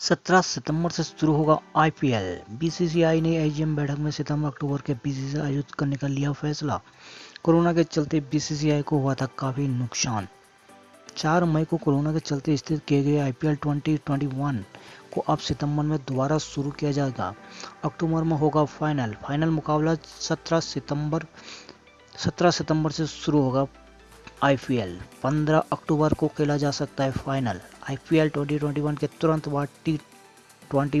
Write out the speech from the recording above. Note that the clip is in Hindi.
17 सितंबर से शुरू होगा आईपीएल। बीसीसीआई ने एजीएम बैठक में सितंबर अक्टूबर के बीसीसीआई आयोजित करने का लिया फैसला। कोरोना के चलते बीसीसीआई को हुआ था काफ़ी नुकसान। 4 मई को कोरोना के चलते स्थित किए गए आईपीएल 2021 को अब सितंबर में दोबारा शुरू किया जाएगा। अक्टूबर में होगा फाइनल। फाइनल मुकाबला 17 सितंबर 17 सितंबर से शुरू होगा आईपीएल। 15 अक्टूबर को खेला जा सकता है फाइनल। आईपीएल 2021 के तुरंत बाद टी ट्वेंटी